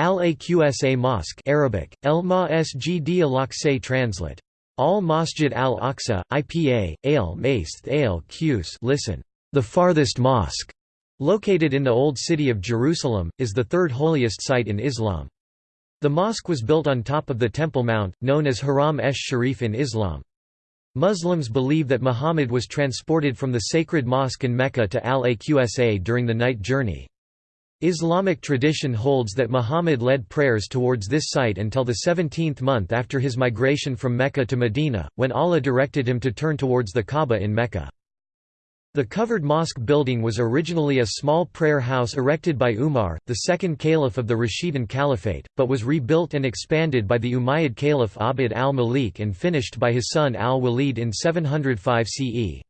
Al-Aqsa Mosque Arabic, El Masjid al-Aqsa translate. Al-Masjid al-Aqsa, IPA, Al Maist Al Qus listen. The farthest mosque, located in the Old City of Jerusalem, is the third holiest site in Islam. The mosque was built on top of the Temple Mount, known as Haram esh Sharif in Islam. Muslims believe that Muhammad was transported from the sacred mosque in Mecca to Al-Aqsa during the night journey. Islamic tradition holds that Muhammad led prayers towards this site until the 17th month after his migration from Mecca to Medina, when Allah directed him to turn towards the Kaaba in Mecca. The covered mosque building was originally a small prayer house erected by Umar, the second caliph of the Rashidun Caliphate, but was rebuilt and expanded by the Umayyad caliph Abd al-Malik and finished by his son al-Walid in 705 CE.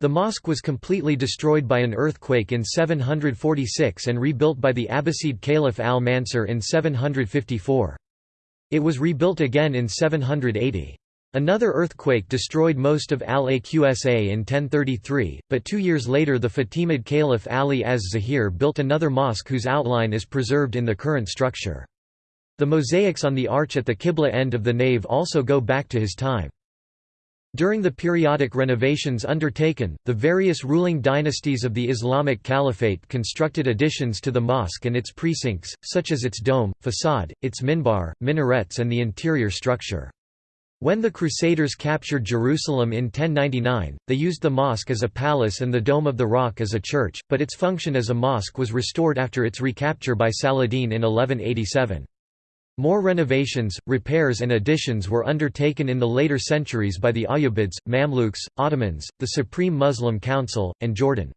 The mosque was completely destroyed by an earthquake in 746 and rebuilt by the Abbasid Caliph al-Mansur in 754. It was rebuilt again in 780. Another earthquake destroyed most of Al-Aqsa in 1033, but two years later the Fatimid Caliph Ali az-Zahir built another mosque whose outline is preserved in the current structure. The mosaics on the arch at the Qibla end of the nave also go back to his time. During the periodic renovations undertaken, the various ruling dynasties of the Islamic Caliphate constructed additions to the mosque and its precincts, such as its dome, facade, its minbar, minarets and the interior structure. When the Crusaders captured Jerusalem in 1099, they used the mosque as a palace and the Dome of the Rock as a church, but its function as a mosque was restored after its recapture by Saladin in 1187. More renovations, repairs and additions were undertaken in the later centuries by the Ayyubids, Mamluks, Ottomans, the Supreme Muslim Council, and Jordan.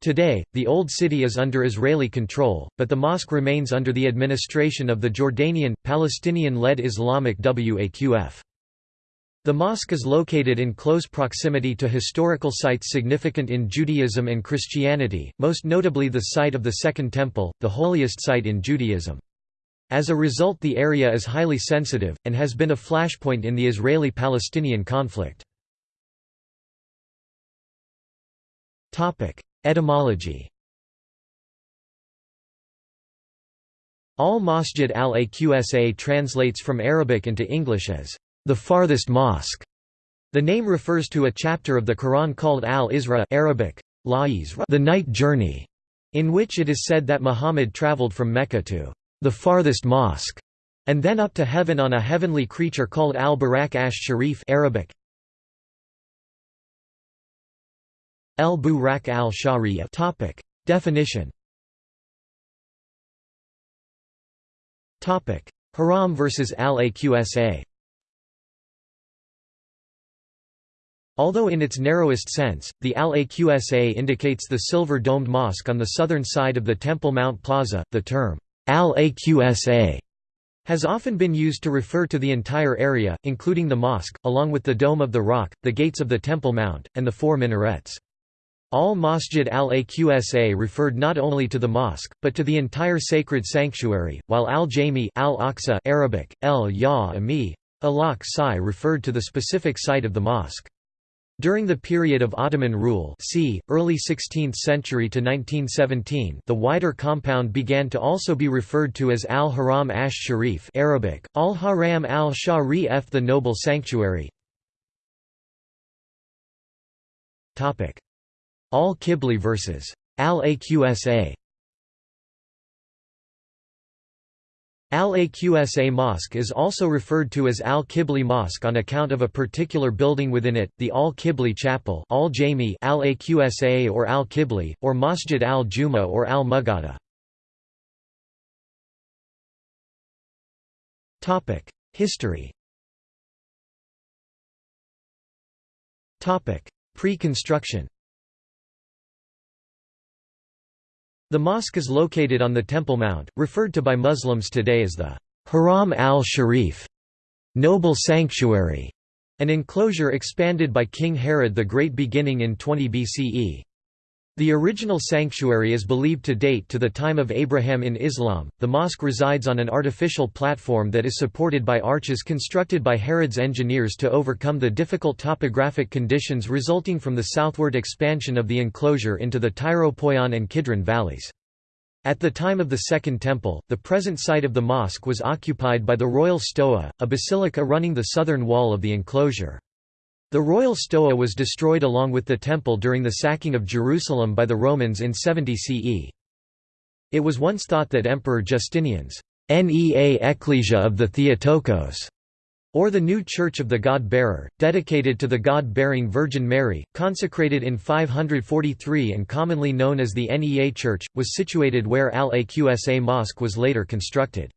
Today, the Old City is under Israeli control, but the mosque remains under the administration of the Jordanian, Palestinian-led Islamic Waqf. The mosque is located in close proximity to historical sites significant in Judaism and Christianity, most notably the site of the Second Temple, the holiest site in Judaism. As a result the area is highly sensitive, and has been a flashpoint in the Israeli-Palestinian conflict. Etymology Al-Masjid al-Aqsa translates from Arabic into English as, "...the farthest mosque". The name refers to a chapter of the Quran called Al-Isra Arabic, the night journey, in which it is said that Muhammad traveled from Mecca to the farthest mosque, and then up to heaven on a heavenly creature called al-Barak ash-Sharif Arabic. al-Burak al-Sharif Topic. Definition Topic. Haram versus al-Aqsa Although in its narrowest sense, the Al-Aqsa indicates the silver-domed mosque on the southern side of the Temple Mount Plaza, the term Al-Aqsa has often been used to refer to the entire area, including the mosque, along with the Dome of the Rock, the gates of the Temple Mount, and the four minarets. Al-Masjid al-Aqsa referred not only to the mosque, but to the entire sacred sanctuary, while al-Jami al-Aqsa Arabic, el-Ya-Ami, al-Aqsa referred to the specific site of the mosque. During the period of Ottoman rule c. early 16th century to 1917 the wider compound began to also be referred to as Al-Haram ash-Sharif Arabic, Al-Haram al-Sharif the Noble Sanctuary. Al-Qibli versus Al-Aqsa Al-Aqsa Mosque is also referred to as Al-Qibli Mosque on account of a particular building within it, the Al-Qibli Chapel Al-Jami Al-Aqsa or Al-Qibli, or Masjid al-Juma or Al-Mughada. History Pre-construction The mosque is located on the Temple Mount, referred to by Muslims today as the Haram al-Sharif noble sanctuary, an enclosure expanded by King Herod the Great beginning in 20 BCE. The original sanctuary is believed to date to the time of Abraham in Islam. The mosque resides on an artificial platform that is supported by arches constructed by Herod's engineers to overcome the difficult topographic conditions resulting from the southward expansion of the enclosure into the Tyropoeon and Kidron valleys. At the time of the Second Temple, the present site of the mosque was occupied by the Royal Stoa, a basilica running the southern wall of the enclosure. The Royal Stoa was destroyed along with the temple during the sacking of Jerusalem by the Romans in 70 CE. It was once thought that Emperor Justinian's Nea Ecclesia of the Theotokos or the new Church of the God-Bearer, dedicated to the God-bearing Virgin Mary, consecrated in 543 and commonly known as the Nea Church, was situated where Al-Aqsa Mosque was later constructed.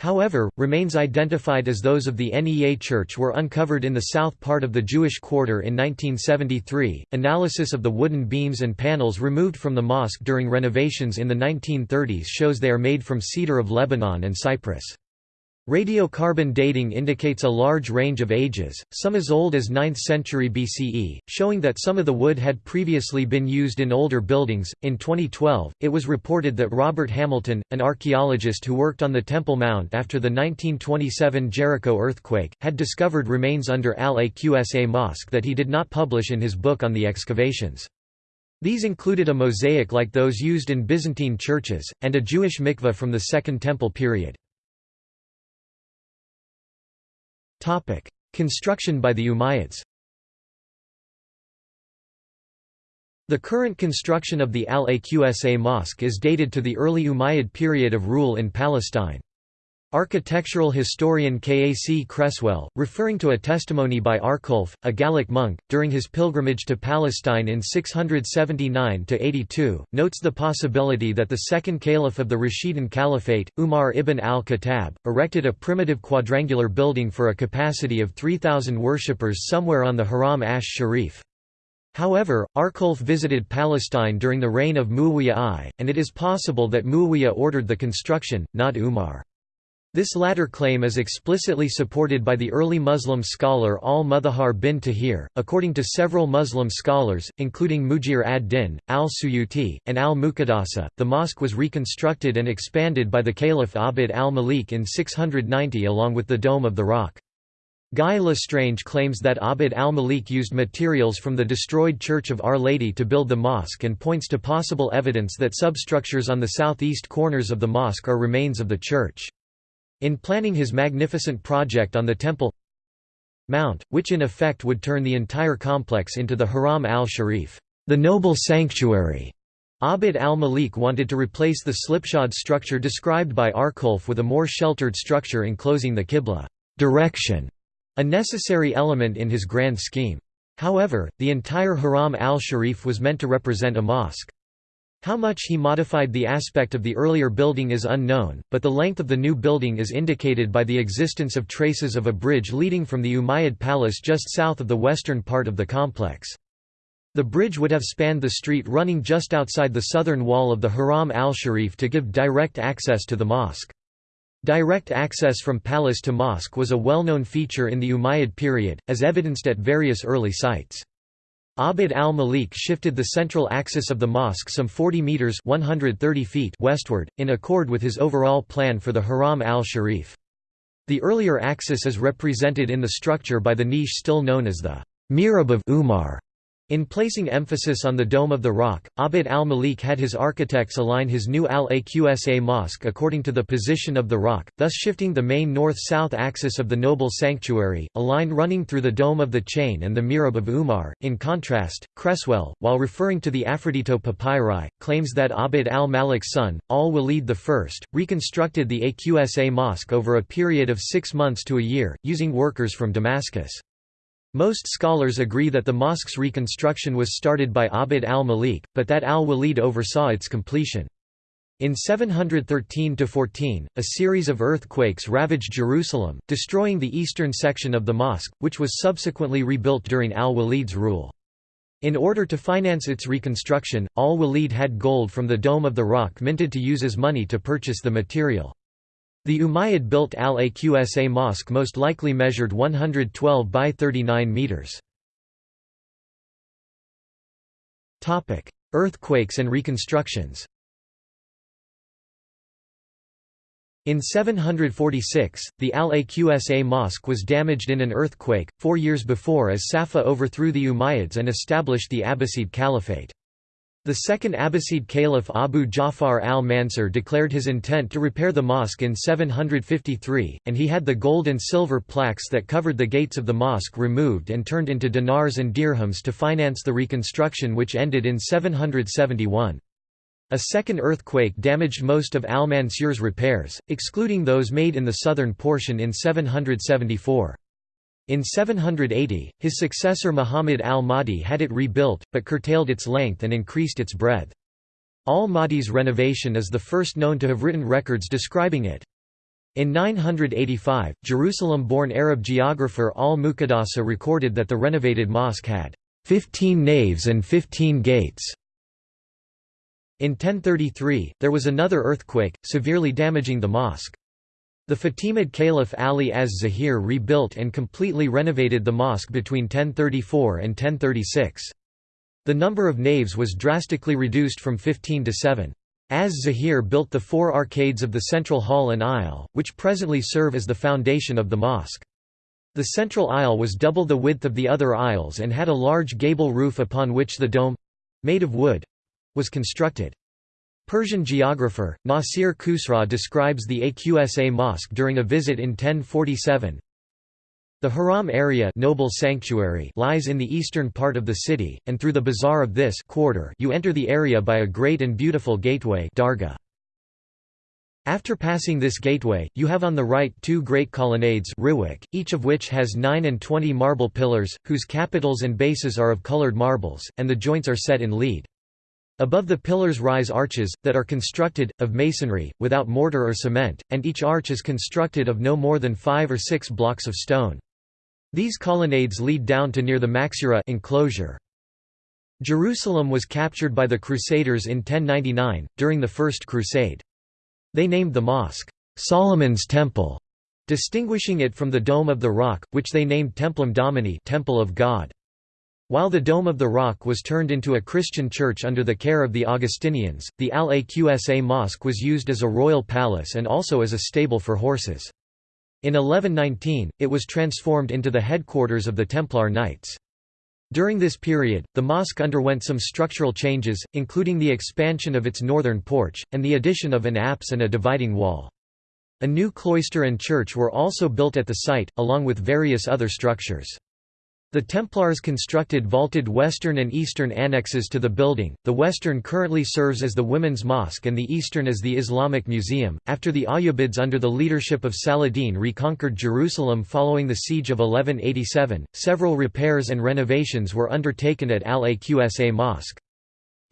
However, remains identified as those of the NEA Church were uncovered in the south part of the Jewish quarter in 1973. Analysis of the wooden beams and panels removed from the mosque during renovations in the 1930s shows they are made from cedar of Lebanon and cypress. Radiocarbon dating indicates a large range of ages, some as old as 9th century BCE, showing that some of the wood had previously been used in older buildings. In 2012, it was reported that Robert Hamilton, an archaeologist who worked on the Temple Mount after the 1927 Jericho earthquake, had discovered remains under Al Aqsa Mosque that he did not publish in his book on the excavations. These included a mosaic like those used in Byzantine churches, and a Jewish mikveh from the Second Temple period. Construction by the Umayyads The current construction of the Al-Aqsa Mosque is dated to the early Umayyad period of rule in Palestine. Architectural historian K. A. C. Cresswell, referring to a testimony by Arculf, a Gallic monk, during his pilgrimage to Palestine in 679–82, notes the possibility that the second caliph of the Rashidun Caliphate, Umar ibn al-Khattab, erected a primitive quadrangular building for a capacity of 3,000 worshippers somewhere on the Haram Ash Sharif. However, Arculf visited Palestine during the reign of Muawiyah I, and it is possible that Muawiyah ordered the construction, not Umar. This latter claim is explicitly supported by the early Muslim scholar al-Mutahhar bin Tahir. According to several Muslim scholars, including Mujir ad-Din, al-Suyuti, and al-Muqaddasi, the mosque was reconstructed and expanded by the Caliph Abd al-Malik in 690 along with the Dome of the Rock. Guy Le Strange claims that Abd al-Malik used materials from the destroyed Church of Our Lady to build the mosque and points to possible evidence that substructures on the southeast corners of the mosque are remains of the church. In planning his magnificent project on the Temple Mount, which in effect would turn the entire complex into the Haram al-Sharif, the noble sanctuary, Abd al-Malik wanted to replace the slipshod structure described by Arculf with a more sheltered structure enclosing the Qibla direction, a necessary element in his grand scheme. However, the entire Haram al-Sharif was meant to represent a mosque. How much he modified the aspect of the earlier building is unknown, but the length of the new building is indicated by the existence of traces of a bridge leading from the Umayyad palace just south of the western part of the complex. The bridge would have spanned the street running just outside the southern wall of the Haram al-Sharif to give direct access to the mosque. Direct access from palace to mosque was a well-known feature in the Umayyad period, as evidenced at various early sites. Abd al-Malik shifted the central axis of the mosque some 40 metres 130 feet westward, in accord with his overall plan for the Haram al-Sharif. The earlier axis is represented in the structure by the niche still known as the Mihrab of Umar, in placing emphasis on the Dome of the Rock, Abd al-Malik had his architects align his new Al-Aqsa mosque according to the position of the rock, thus shifting the main north-south axis of the noble sanctuary, a line running through the Dome of the Chain and the Mihrab of Umar. In contrast, Cresswell, while referring to the Aphrodito papyri, claims that Abd al-Malik's son, al-Walid I, reconstructed the Aqsa mosque over a period of six months to a year, using workers from Damascus. Most scholars agree that the mosque's reconstruction was started by Abd al-Malik, but that al-Walid oversaw its completion. In 713–14, a series of earthquakes ravaged Jerusalem, destroying the eastern section of the mosque, which was subsequently rebuilt during al-Walid's rule. In order to finance its reconstruction, al-Walid had gold from the Dome of the Rock minted to use as money to purchase the material. The Umayyad-built Al-Aqsa mosque most likely measured 112 by 39 metres. Topic: Earthquakes and reconstructions In 746, the Al-Aqsa mosque was damaged in an earthquake, four years before as-Saffah overthrew the Umayyads and established the Abbasid Caliphate. The second Abbasid caliph Abu Ja'far al-Mansur declared his intent to repair the mosque in 753, and he had the gold and silver plaques that covered the gates of the mosque removed and turned into dinars and dirhams to finance the reconstruction which ended in 771. A second earthquake damaged most of al-Mansur's repairs, excluding those made in the southern portion in 774. In 780, his successor Muhammad al-Mahdi had it rebuilt, but curtailed its length and increased its breadth. Al-Mahdi's renovation is the first known to have written records describing it. In 985, Jerusalem-born Arab geographer al-Muqaddasi recorded that the renovated mosque had 15 naves and 15 gates. In 1033, there was another earthquake, severely damaging the mosque. The Fatimid Caliph Ali az-Zahir rebuilt and completely renovated the mosque between 1034 and 1036. The number of naves was drastically reduced from 15 to 7. Az-Zahir built the four arcades of the central hall and aisle, which presently serve as the foundation of the mosque. The central aisle was double the width of the other aisles and had a large gable roof upon which the dome—made of wood—was constructed. Persian geographer, Nasir Khusraw describes the Aqsa Mosque during a visit in 1047. The Haram area noble sanctuary lies in the eastern part of the city, and through the bazaar of this quarter you enter the area by a great and beautiful gateway darga. After passing this gateway, you have on the right two great colonnades each of which has nine and twenty marble pillars, whose capitals and bases are of colored marbles, and the joints are set in lead. Above the pillars rise arches, that are constructed, of masonry, without mortar or cement, and each arch is constructed of no more than five or six blocks of stone. These colonnades lead down to near the Maksurah enclosure. Jerusalem was captured by the Crusaders in 1099, during the First Crusade. They named the mosque, Solomon's Temple, distinguishing it from the Dome of the Rock, which they named Templum Domini Temple of God. While the Dome of the Rock was turned into a Christian church under the care of the Augustinians, the Al-Aqsa Mosque was used as a royal palace and also as a stable for horses. In 1119, it was transformed into the headquarters of the Templar Knights. During this period, the mosque underwent some structural changes, including the expansion of its northern porch, and the addition of an apse and a dividing wall. A new cloister and church were also built at the site, along with various other structures. The Templars constructed vaulted western and eastern annexes to the building. The western currently serves as the Women's Mosque and the eastern as the Islamic Museum. After the Ayyubids under the leadership of Saladin reconquered Jerusalem following the siege of 1187, several repairs and renovations were undertaken at Al-Aqsa Mosque.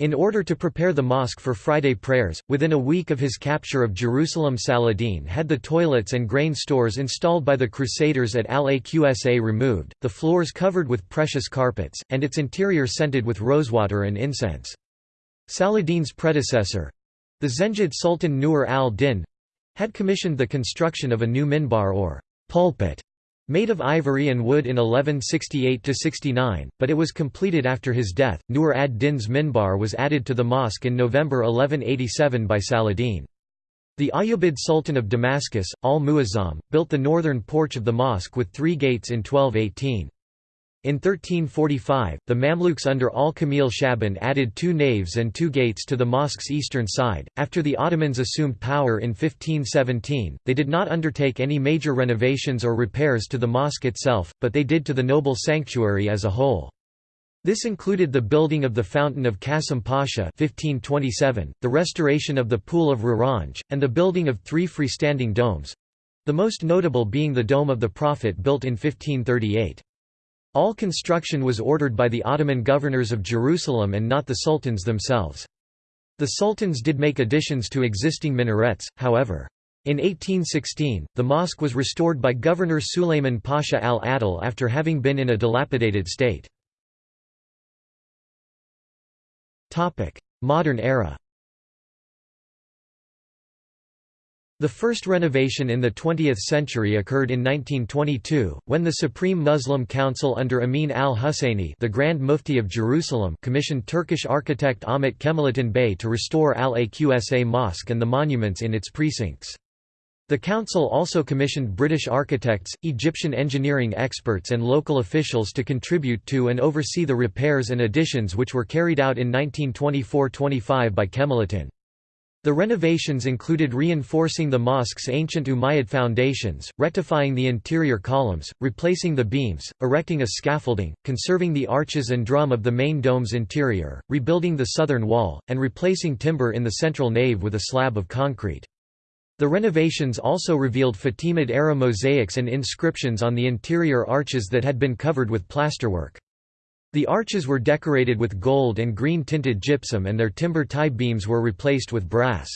In order to prepare the mosque for Friday prayers, within a week of his capture of Jerusalem Saladin had the toilets and grain stores installed by the Crusaders at Al-Aqsa removed, the floors covered with precious carpets, and its interior scented with rosewater and incense. Saladin's predecessor—the Zengid Sultan Nur al-Din—had commissioned the construction of a new minbar or pulpit Made of ivory and wood in 1168–69, but it was completed after his death. Nur ad-Din's minbar was added to the mosque in November 1187 by Saladin. The Ayyubid Sultan of Damascus, al-Muazzam, built the northern porch of the mosque with three gates in 1218. In 1345, the Mamluks under al-Kamil Shaban added two naves and two gates to the mosque's eastern side. After the Ottomans assumed power in 1517, they did not undertake any major renovations or repairs to the mosque itself, but they did to the noble sanctuary as a whole. This included the building of the Fountain of Qasim Pasha 1527, the restoration of the Pool of Raranj, and the building of three freestanding domes—the most notable being the Dome of the Prophet built in 1538. All construction was ordered by the Ottoman governors of Jerusalem and not the sultans themselves. The sultans did make additions to existing minarets, however. In 1816, the mosque was restored by Governor Sulayman Pasha al-Adil after having been in a dilapidated state. Modern era The first renovation in the 20th century occurred in 1922, when the Supreme Muslim Council under Amin al-Husseini the Grand Mufti of Jerusalem commissioned Turkish architect Ahmet Kemalettin Bey to restore Al-Aqsa Mosque and the monuments in its precincts. The council also commissioned British architects, Egyptian engineering experts and local officials to contribute to and oversee the repairs and additions which were carried out in 1924–25 by Kemaleddin. The renovations included reinforcing the mosque's ancient Umayyad foundations, rectifying the interior columns, replacing the beams, erecting a scaffolding, conserving the arches and drum of the main dome's interior, rebuilding the southern wall, and replacing timber in the central nave with a slab of concrete. The renovations also revealed Fatimid-era mosaics and inscriptions on the interior arches that had been covered with plasterwork. The arches were decorated with gold and green tinted gypsum and their timber tie beams were replaced with brass.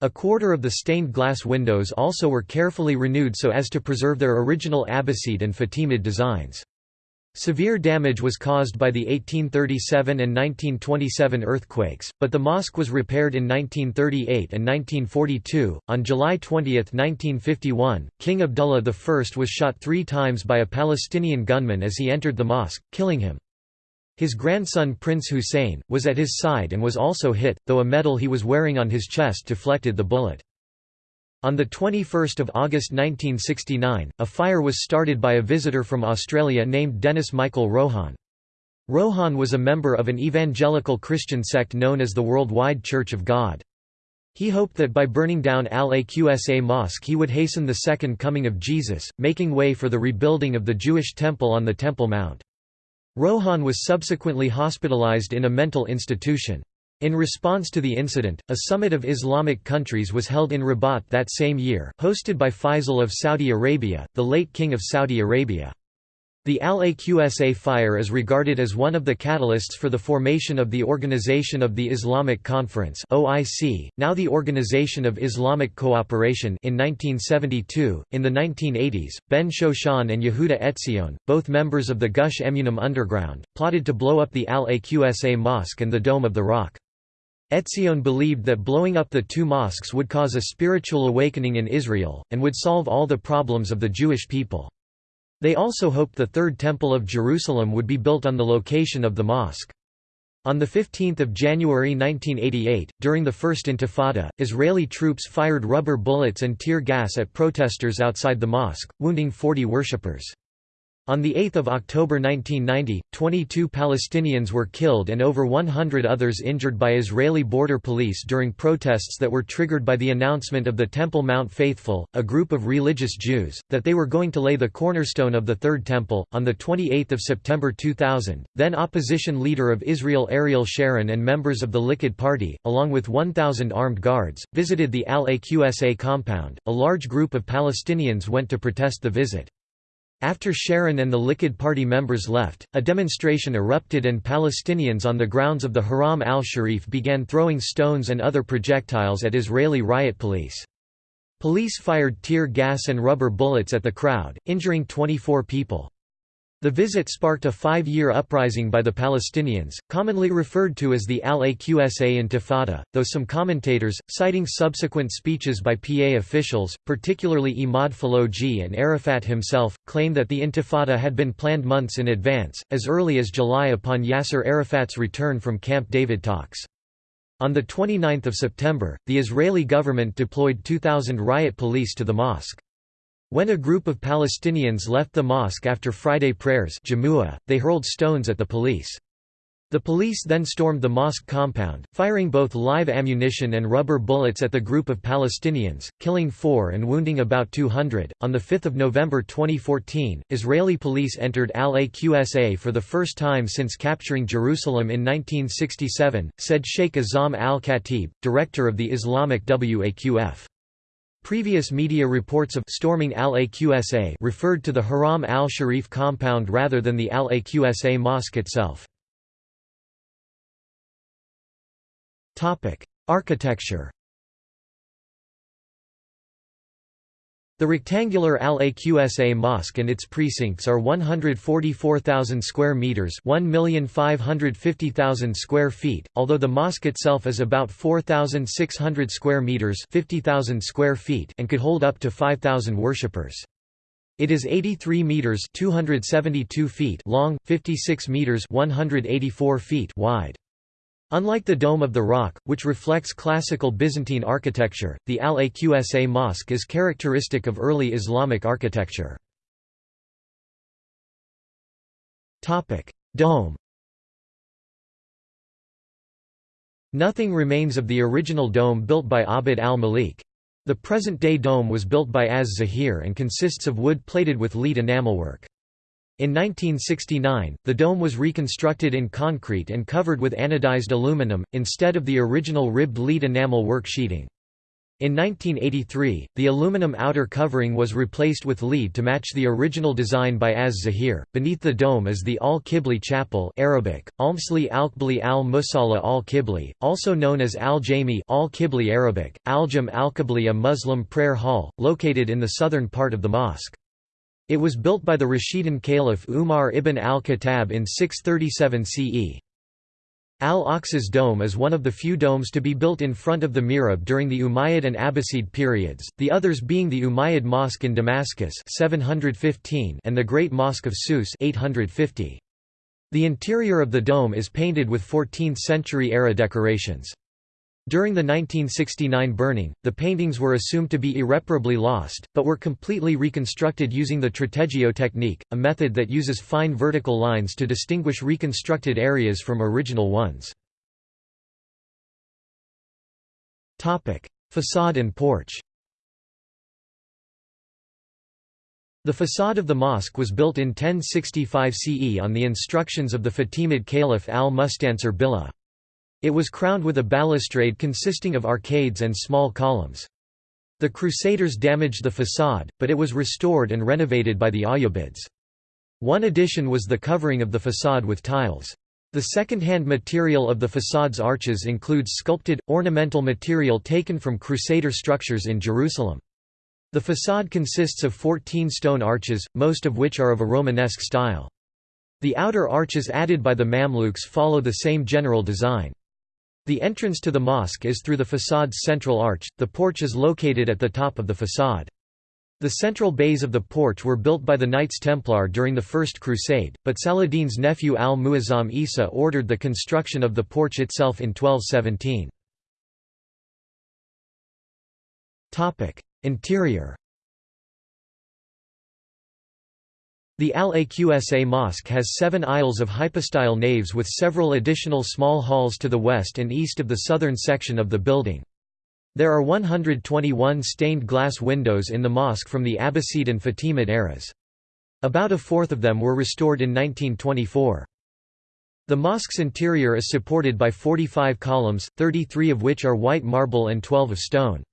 A quarter of the stained glass windows also were carefully renewed so as to preserve their original Abbasid and Fatimid designs. Severe damage was caused by the 1837 and 1927 earthquakes, but the mosque was repaired in 1938 and 1942. On July 20, 1951, King Abdullah I was shot three times by a Palestinian gunman as he entered the mosque, killing him. His grandson Prince Hussein, was at his side and was also hit, though a medal he was wearing on his chest deflected the bullet. On 21 August 1969, a fire was started by a visitor from Australia named Dennis Michael Rohan. Rohan was a member of an evangelical Christian sect known as the Worldwide Church of God. He hoped that by burning down Al-Aqsa Mosque he would hasten the second coming of Jesus, making way for the rebuilding of the Jewish temple on the Temple Mount. Rohan was subsequently hospitalized in a mental institution. In response to the incident, a summit of Islamic countries was held in Rabat that same year, hosted by Faisal of Saudi Arabia, the late King of Saudi Arabia. The Al-Aqsa fire is regarded as one of the catalysts for the formation of the Organization of the Islamic Conference (OIC), now the Organization of Islamic Cooperation in 1972. In the 1980s, Ben Shoshan and Yehuda Etzion, both members of the Gush Emunim underground, plotted to blow up the Al-Aqsa mosque and the Dome of the Rock. Etzion believed that blowing up the two mosques would cause a spiritual awakening in Israel, and would solve all the problems of the Jewish people. They also hoped the Third Temple of Jerusalem would be built on the location of the mosque. On 15 January 1988, during the First Intifada, Israeli troops fired rubber bullets and tear gas at protesters outside the mosque, wounding 40 worshippers. On 8 October 1990, 22 Palestinians were killed and over 100 others injured by Israeli border police during protests that were triggered by the announcement of the Temple Mount Faithful, a group of religious Jews, that they were going to lay the cornerstone of the Third Temple. On 28 September 2000, then opposition leader of Israel Ariel Sharon and members of the Likud Party, along with 1,000 armed guards, visited the Al-Aqsa compound. A large group of Palestinians went to protest the visit. After Sharon and the Likud party members left, a demonstration erupted and Palestinians on the grounds of the Haram al-Sharif began throwing stones and other projectiles at Israeli riot police. Police fired tear gas and rubber bullets at the crowd, injuring 24 people. The visit sparked a five-year uprising by the Palestinians, commonly referred to as the Al-Aqsa Intifada, though some commentators, citing subsequent speeches by PA officials, particularly Imad Falouji and Arafat himself, claim that the Intifada had been planned months in advance, as early as July upon Yasser Arafat's return from Camp David talks. On 29 September, the Israeli government deployed 2,000 riot police to the mosque. When a group of Palestinians left the mosque after Friday prayers they hurled stones at the police. The police then stormed the mosque compound, firing both live ammunition and rubber bullets at the group of Palestinians, killing four and wounding about 200. On 5 November 2014, Israeli police entered Al Aqsa for the first time since capturing Jerusalem in 1967, said Sheikh Azam al Khatib, director of the Islamic Waqf. Previous media reports of storming Al-Aqsa referred to the Haram al-Sharif compound rather than the Al-Aqsa mosque itself. Architecture The rectangular Al-Aqsa Mosque and its precincts are 144,000 square meters, 1,550,000 square feet, although the mosque itself is about 4,600 square meters, 50,000 square feet, and could hold up to 5,000 worshippers. It is 83 meters, 272 feet long, 56 meters, 184 feet wide. Unlike the Dome of the Rock, which reflects classical Byzantine architecture, the Al-Aqsa Mosque is characteristic of early Islamic architecture. Dome Nothing remains of the original dome built by Abd al-Malik. The present-day dome was built by Az-Zahir and consists of wood plated with lead enamelwork. In 1969, the dome was reconstructed in concrete and covered with anodized aluminum, instead of the original ribbed lead enamel work sheeting. In 1983, the aluminum outer covering was replaced with lead to match the original design by Az-Zahir. Beneath the dome is the Al-Qibli Chapel Arabic, Almsli Al-Qibli al-Musalla al-Qibli, also known as Al-Jami Al-Qibli Arabic, Al-Jam al-Qibli a Muslim prayer hall, located in the southern part of the mosque. It was built by the Rashidun Caliph Umar ibn al-Khattab in 637 CE. Al-Aqsa's dome is one of the few domes to be built in front of the mihrab during the Umayyad and Abbasid periods, the others being the Umayyad Mosque in Damascus 715 and the Great Mosque of Sousse 850. The interior of the dome is painted with 14th-century-era decorations. During the 1969 burning, the paintings were assumed to be irreparably lost, but were completely reconstructed using the tratteggio technique, a method that uses fine vertical lines to distinguish reconstructed areas from original ones. Facade and porch The facade of the mosque was built in 1065 CE on the instructions of the Fatimid Caliph al-Mustansir Billah. It was crowned with a balustrade consisting of arcades and small columns. The Crusaders damaged the facade, but it was restored and renovated by the Ayyubids. One addition was the covering of the facade with tiles. The second-hand material of the facade's arches includes sculpted, ornamental material taken from Crusader structures in Jerusalem. The facade consists of 14 stone arches, most of which are of a Romanesque style. The outer arches added by the Mamluks follow the same general design. The entrance to the mosque is through the façade's central arch, the porch is located at the top of the façade. The central bays of the porch were built by the Knights Templar during the First Crusade, but Saladin's nephew al-Muazzam Isa ordered the construction of the porch itself in 1217. Interior The Al-Aqsa Mosque has seven aisles of hypostyle naves with several additional small halls to the west and east of the southern section of the building. There are 121 stained glass windows in the mosque from the Abbasid and Fatimid eras. About a fourth of them were restored in 1924. The mosque's interior is supported by 45 columns, 33 of which are white marble and 12 of stone.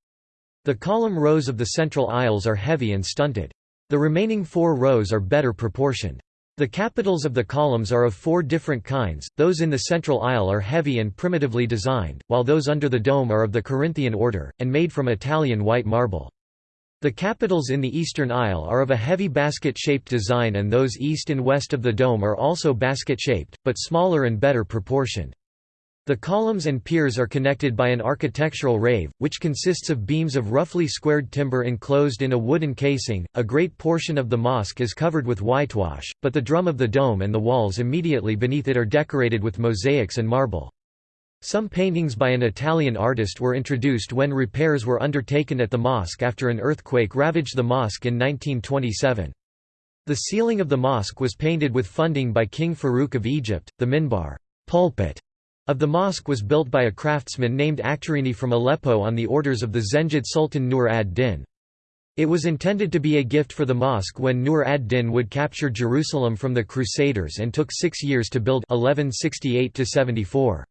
The column rows of the central aisles are heavy and stunted. The remaining four rows are better proportioned. The capitals of the columns are of four different kinds, those in the central aisle are heavy and primitively designed, while those under the dome are of the Corinthian order, and made from Italian white marble. The capitals in the eastern aisle are of a heavy basket-shaped design and those east and west of the dome are also basket-shaped, but smaller and better proportioned. The columns and piers are connected by an architrave, which consists of beams of roughly squared timber enclosed in a wooden casing. A great portion of the mosque is covered with whitewash, but the drum of the dome and the walls immediately beneath it are decorated with mosaics and marble. Some paintings by an Italian artist were introduced when repairs were undertaken at the mosque after an earthquake ravaged the mosque in 1927. The ceiling of the mosque was painted with funding by King Farouk of Egypt. The minbar pulpit of the mosque was built by a craftsman named Akhtarini from Aleppo on the orders of the Zengid Sultan Nur ad-Din. It was intended to be a gift for the mosque when Nur ad-Din would capture Jerusalem from the Crusaders and took six years to build 1168 -74.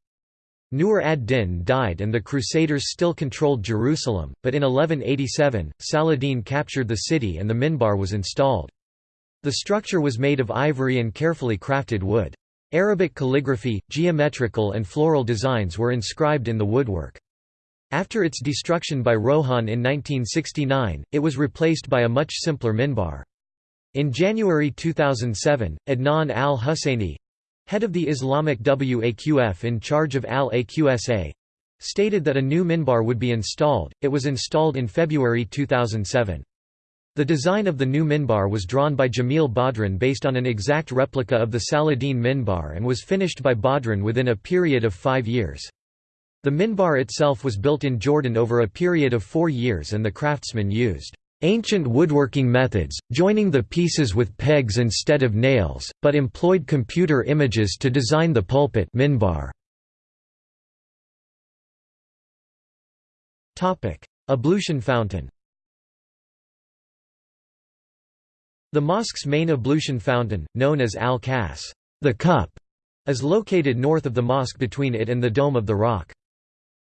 Nur ad-Din died and the Crusaders still controlled Jerusalem, but in 1187, Saladin captured the city and the minbar was installed. The structure was made of ivory and carefully crafted wood. Arabic calligraphy, geometrical and floral designs were inscribed in the woodwork. After its destruction by Rohan in 1969, it was replaced by a much simpler minbar. In January 2007, Adnan al-Husseini—head of the Islamic Waqf in charge of al-Aqsa, stated that a new minbar would be installed. It was installed in February 2007. The design of the new minbar was drawn by Jamil Badran based on an exact replica of the Saladin minbar and was finished by Badran within a period of five years. The minbar itself was built in Jordan over a period of four years and the craftsmen used ancient woodworking methods, joining the pieces with pegs instead of nails, but employed computer images to design the pulpit minbar. Ablution fountain The mosque's main ablution fountain, known as al-Kas the cup, is located north of the mosque between it and the Dome of the Rock.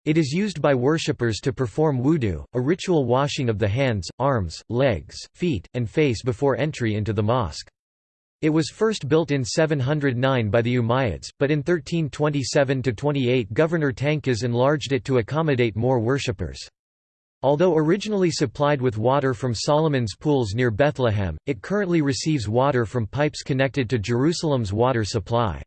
It is used by worshippers to perform wudu, a ritual washing of the hands, arms, legs, feet, and face before entry into the mosque. It was first built in 709 by the Umayyads, but in 1327–28 Governor Tankiz enlarged it to accommodate more worshippers. Although originally supplied with water from Solomon's pools near Bethlehem, it currently receives water from pipes connected to Jerusalem's water supply.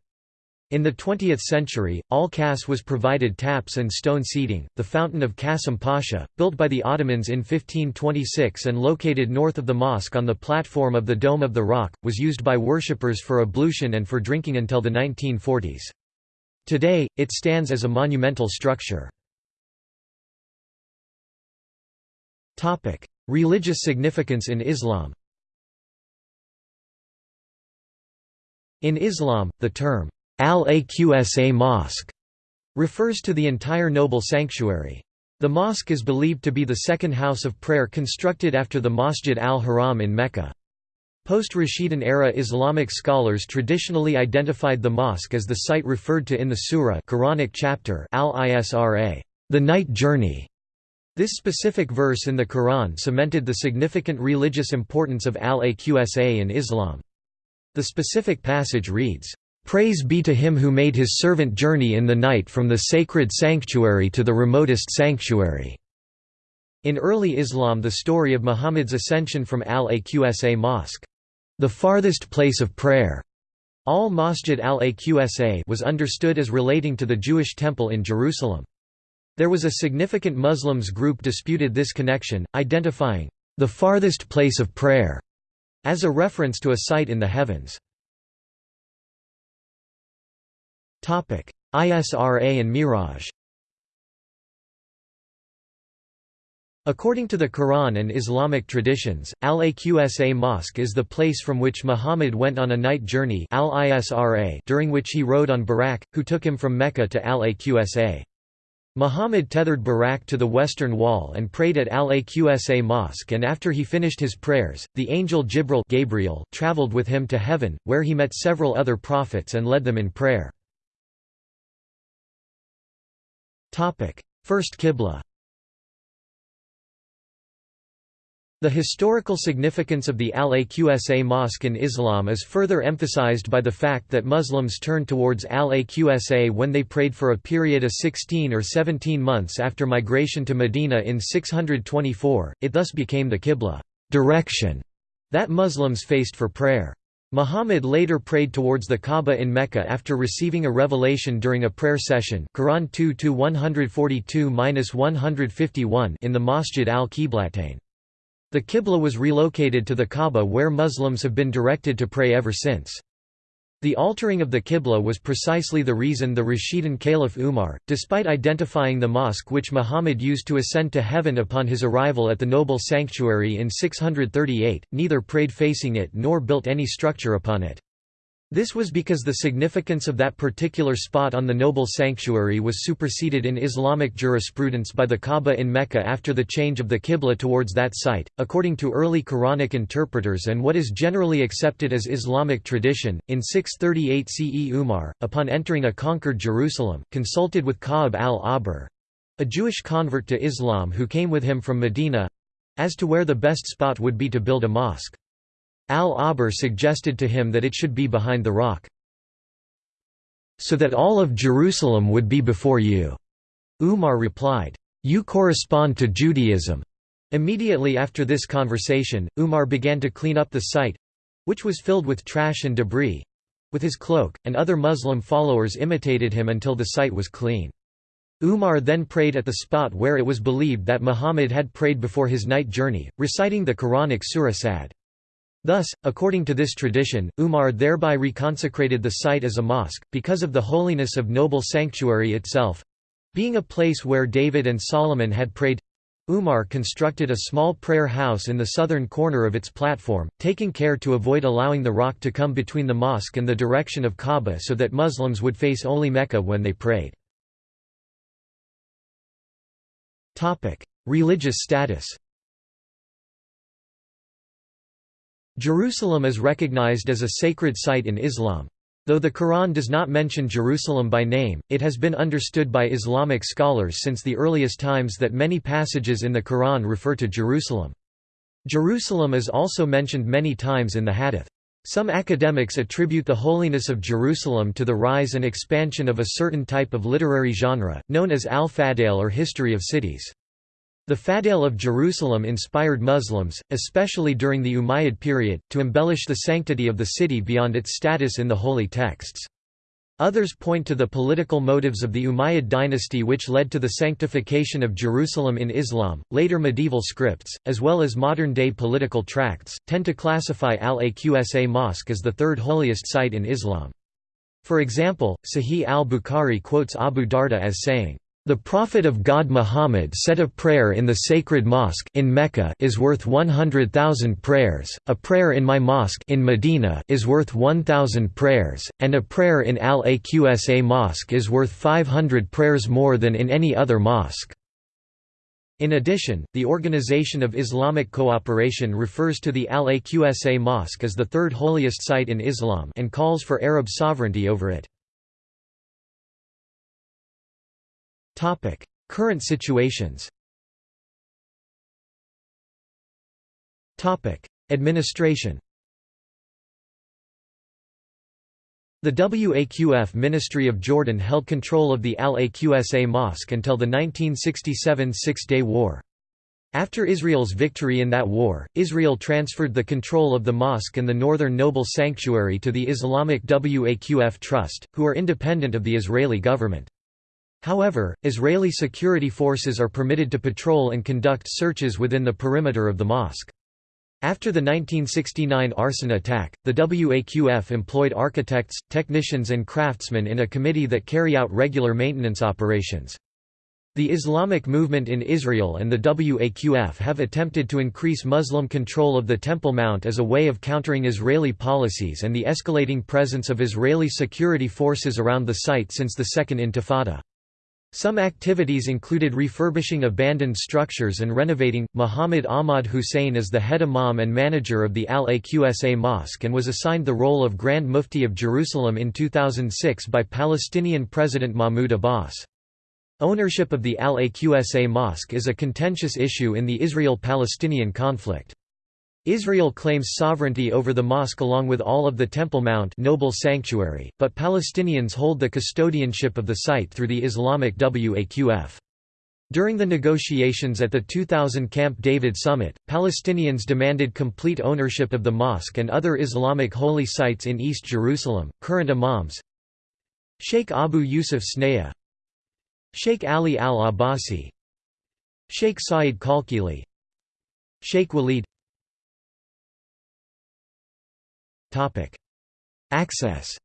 In the 20th century, Al-Kas was provided taps and stone seating. The Fountain of Qasim Pasha, built by the Ottomans in 1526 and located north of the mosque on the platform of the Dome of the Rock, was used by worshippers for ablution and for drinking until the 1940s. Today, it stands as a monumental structure. Topic: Religious significance in Islam. In Islam, the term al-Aqsa mosque refers to the entire noble sanctuary. The mosque is believed to be the second house of prayer constructed after the Masjid al-Haram in Mecca. Post-Rashidun era Islamic scholars traditionally identified the mosque as the site referred to in the surah Quranic chapter al-Isra, the night journey, this specific verse in the Quran cemented the significant religious importance of al-Aqsa in Islam. The specific passage reads, "...praise be to him who made his servant journey in the night from the sacred sanctuary to the remotest sanctuary." In early Islam the story of Muhammad's ascension from al-Aqsa mosque, the farthest place of prayer, al-Masjid al-Aqsa was understood as relating to the Jewish temple in Jerusalem. There was a significant Muslims group disputed this connection, identifying the farthest place of prayer as a reference to a site in the heavens. Isra and Miraj According to the Quran and Islamic traditions, Al-Aqsa Mosque is the place from which Muhammad went on a night journey al during which he rode on Barak, who took him from Mecca to Al-Aqsa. Muhammad tethered Barak to the western wall and prayed at Al-Aqsa Mosque and after he finished his prayers, the angel Jibril Gabriel traveled with him to heaven, where he met several other prophets and led them in prayer. First Qibla The historical significance of the Al-Aqsa Mosque in Islam is further emphasized by the fact that Muslims turned towards Al-Aqsa when they prayed for a period of 16 or 17 months after migration to Medina in 624, it thus became the Qibla direction that Muslims faced for prayer. Muhammad later prayed towards the Kaaba in Mecca after receiving a revelation during a prayer session Quran 2-142-151 in the Masjid al-Qiblatain. The Qibla was relocated to the Kaaba where Muslims have been directed to pray ever since. The altering of the Qibla was precisely the reason the Rashidun Caliph Umar, despite identifying the mosque which Muhammad used to ascend to heaven upon his arrival at the noble sanctuary in 638, neither prayed facing it nor built any structure upon it. This was because the significance of that particular spot on the noble sanctuary was superseded in Islamic jurisprudence by the Kaaba in Mecca after the change of the Qibla towards that site. According to early Quranic interpreters and what is generally accepted as Islamic tradition, in 638 CE Umar, upon entering a conquered Jerusalem, consulted with Ka'ab al-Ahbar a Jewish convert to Islam who came with him from Medina as to where the best spot would be to build a mosque. Al-Ahbar suggested to him that it should be behind the rock. So that all of Jerusalem would be before you. Umar replied, You correspond to Judaism. Immediately after this conversation, Umar began to clean up the site which was filled with trash and debris with his cloak, and other Muslim followers imitated him until the site was clean. Umar then prayed at the spot where it was believed that Muhammad had prayed before his night journey, reciting the Quranic Surah Sad. Thus, according to this tradition, Umar thereby reconsecrated the site as a mosque, because of the holiness of noble sanctuary itself—being a place where David and Solomon had prayed, Umar constructed a small prayer house in the southern corner of its platform, taking care to avoid allowing the rock to come between the mosque and the direction of Kaaba so that Muslims would face only Mecca when they prayed. Religious status Jerusalem is recognized as a sacred site in Islam. Though the Quran does not mention Jerusalem by name, it has been understood by Islamic scholars since the earliest times that many passages in the Quran refer to Jerusalem. Jerusalem is also mentioned many times in the Hadith. Some academics attribute the holiness of Jerusalem to the rise and expansion of a certain type of literary genre, known as al-Fadail or history of cities. The Fadail of Jerusalem inspired Muslims, especially during the Umayyad period, to embellish the sanctity of the city beyond its status in the holy texts. Others point to the political motives of the Umayyad dynasty which led to the sanctification of Jerusalem in Islam. Later medieval scripts, as well as modern day political tracts, tend to classify Al Aqsa Mosque as the third holiest site in Islam. For example, Sahih al Bukhari quotes Abu Darda as saying, the Prophet of God Muhammad said a prayer in the sacred mosque in Mecca is worth 100,000 prayers, a prayer in my mosque in Medina is worth 1,000 prayers, and a prayer in Al-Aqsa mosque is worth 500 prayers more than in any other mosque. In addition, the Organization of Islamic Cooperation refers to the Al-Aqsa mosque as the third holiest site in Islam and calls for Arab sovereignty over it. Current situations Administration The WAQF Ministry of Jordan held control of the Al-Aqsa Mosque until the 1967 Six-Day War. After Israel's victory in that war, Israel transferred the control of the mosque and the northern noble sanctuary to the Islamic Waqf Trust, who are independent of the Israeli government. However, Israeli security forces are permitted to patrol and conduct searches within the perimeter of the mosque. After the 1969 arson attack, the WAQF employed architects, technicians and craftsmen in a committee that carry out regular maintenance operations. The Islamic movement in Israel and the WAQF have attempted to increase Muslim control of the Temple Mount as a way of countering Israeli policies and the escalating presence of Israeli security forces around the site since the Second Intifada. Some activities included refurbishing abandoned structures and renovating. Muhammad Ahmad Hussein is the head imam and manager of the Al Aqsa Mosque and was assigned the role of Grand Mufti of Jerusalem in 2006 by Palestinian President Mahmoud Abbas. Ownership of the Al Aqsa Mosque is a contentious issue in the Israel-Palestinian conflict. Israel claims sovereignty over the mosque along with all of the Temple Mount noble sanctuary, but Palestinians hold the custodianship of the site through the Islamic Waqf. During the negotiations at the 2000 Camp David summit, Palestinians demanded complete ownership of the mosque and other Islamic holy sites in East Jerusalem. Current imams Sheikh Abu Yusuf Snaya, Sheikh Ali al-Abbasi, Sheikh Saeed Kalkili, Sheikh Walid Access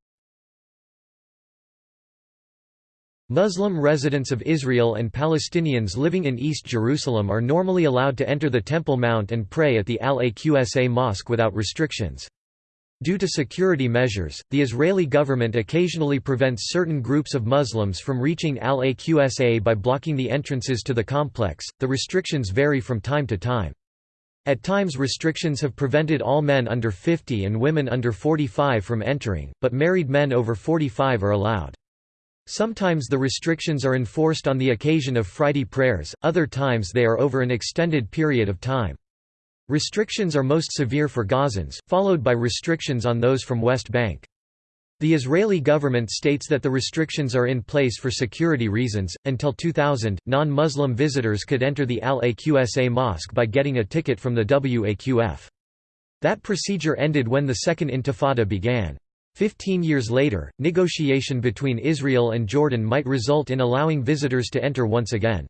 Muslim residents of Israel and Palestinians living in East Jerusalem are normally allowed to enter the Temple Mount and pray at the Al-Aqsa Mosque without restrictions. Due to security measures, the Israeli government occasionally prevents certain groups of Muslims from reaching Al-Aqsa by blocking the entrances to the complex. The restrictions vary from time to time. At times restrictions have prevented all men under 50 and women under 45 from entering, but married men over 45 are allowed. Sometimes the restrictions are enforced on the occasion of Friday prayers, other times they are over an extended period of time. Restrictions are most severe for Gazans, followed by restrictions on those from West Bank. The Israeli government states that the restrictions are in place for security reasons. Until 2000, non Muslim visitors could enter the Al Aqsa Mosque by getting a ticket from the WAQF. That procedure ended when the Second Intifada began. Fifteen years later, negotiation between Israel and Jordan might result in allowing visitors to enter once again.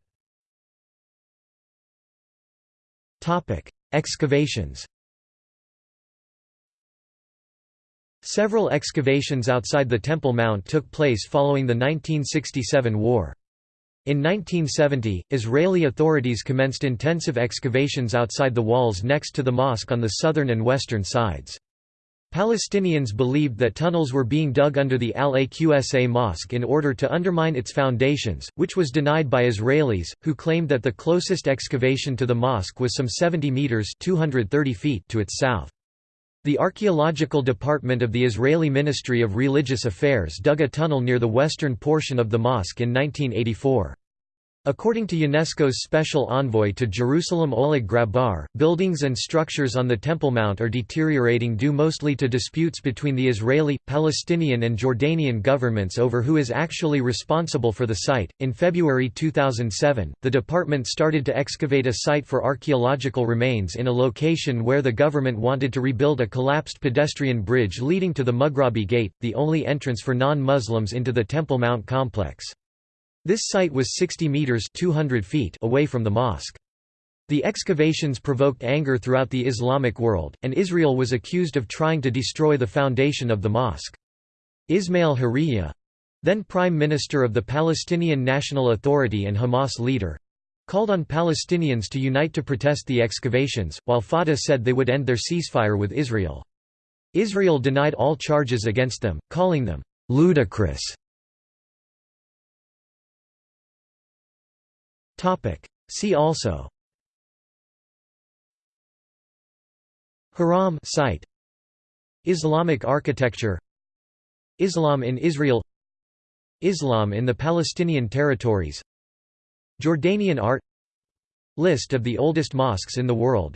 Excavations Several excavations outside the Temple Mount took place following the 1967 war. In 1970, Israeli authorities commenced intensive excavations outside the walls next to the mosque on the southern and western sides. Palestinians believed that tunnels were being dug under the Al-Aqsa mosque in order to undermine its foundations, which was denied by Israelis, who claimed that the closest excavation to the mosque was some 70 metres 230 feet to its south. The archaeological department of the Israeli Ministry of Religious Affairs dug a tunnel near the western portion of the mosque in 1984. According to UNESCO's special envoy to Jerusalem Oleg Grabar, buildings and structures on the Temple Mount are deteriorating due mostly to disputes between the Israeli, Palestinian, and Jordanian governments over who is actually responsible for the site. In February 2007, the department started to excavate a site for archaeological remains in a location where the government wanted to rebuild a collapsed pedestrian bridge leading to the Mughrabi Gate, the only entrance for non Muslims into the Temple Mount complex. This site was 60 metres 200 feet away from the mosque. The excavations provoked anger throughout the Islamic world, and Israel was accused of trying to destroy the foundation of the mosque. Ismail Haniyeh—then Prime Minister of the Palestinian National Authority and Hamas leader—called on Palestinians to unite to protest the excavations, while Fatah said they would end their ceasefire with Israel. Israel denied all charges against them, calling them ludicrous. See also. Haram site. Islamic architecture. Islam in Israel. Islam in the Palestinian territories. Jordanian art. List of the oldest mosques in the world.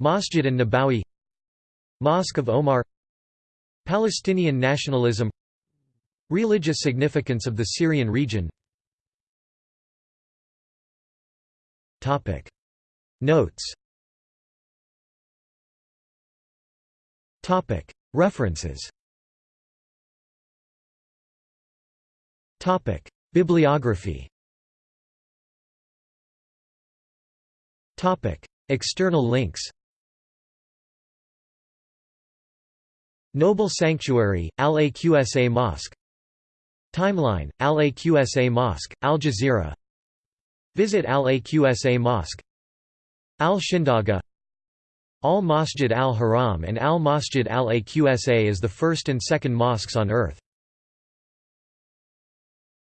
Masjid an-Nabawi Mosque of Omar. Palestinian nationalism. Religious significance of the Syrian region Topic. Notes. Topic. References. Topic. Bibliography. Topic. External links. Noble Sanctuary, Al-Aqsa Mosque. Timeline, Al-Aqsa Mosque, Al Jazeera Visit Al-Aqsa Mosque Al-Shindaga Al-Masjid al-Haram and Al-Masjid al-Aqsa is the first and second mosques on earth.